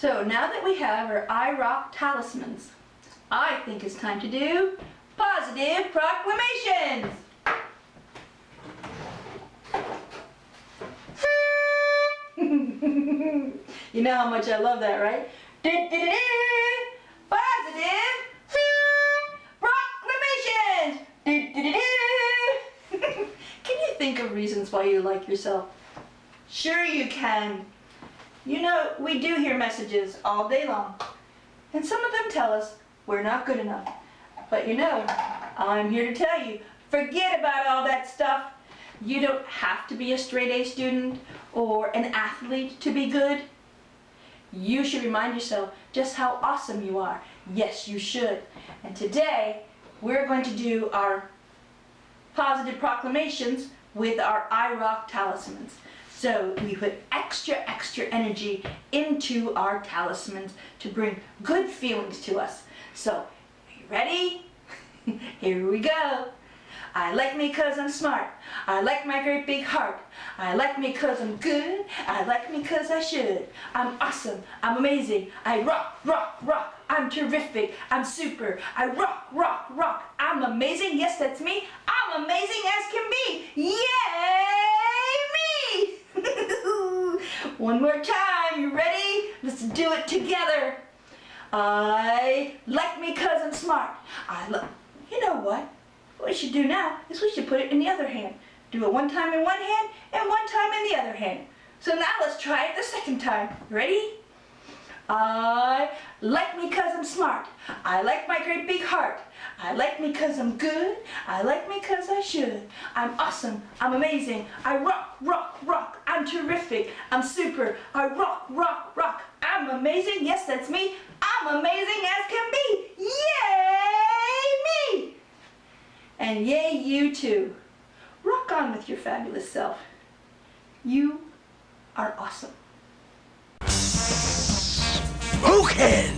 So now that we have our I Rock talismans, I think it's time to do positive proclamations. you know how much I love that, right? Positive proclamations. Can you think of reasons why you like yourself? Sure you can. You know, we do hear messages all day long. And some of them tell us we're not good enough. But you know, I'm here to tell you, forget about all that stuff. You don't have to be a straight A student or an athlete to be good. You should remind yourself just how awesome you are. Yes, you should. And today, we're going to do our positive proclamations with our I Rock talismans. So we put extra, extra energy into our talismans to bring good feelings to us. So, are you ready? Here we go. I like me cause I'm smart. I like my great big heart. I like me cause I'm good. I like me cause I should. I'm awesome. I'm amazing. I rock, rock, rock. I'm terrific. I'm super. I rock, rock, rock. I'm amazing. Yes, that's me. I'm amazing as can be. Yay One more time, you ready? Let's do it together. I like me cause I'm smart. I love, you know what? What we should do now is we should put it in the other hand. Do it one time in one hand and one time in the other hand. So now let's try it the second time. Ready? I like me cause I'm smart. I like my great big heart. I like me cause I'm good. I like me cause I should. I'm awesome. I'm amazing. I rock, rock, terrific. I'm super. I rock, rock, rock. I'm amazing. Yes, that's me. I'm amazing as can be. Yay me! And yay you too. Rock on with your fabulous self. You are awesome. Spoken!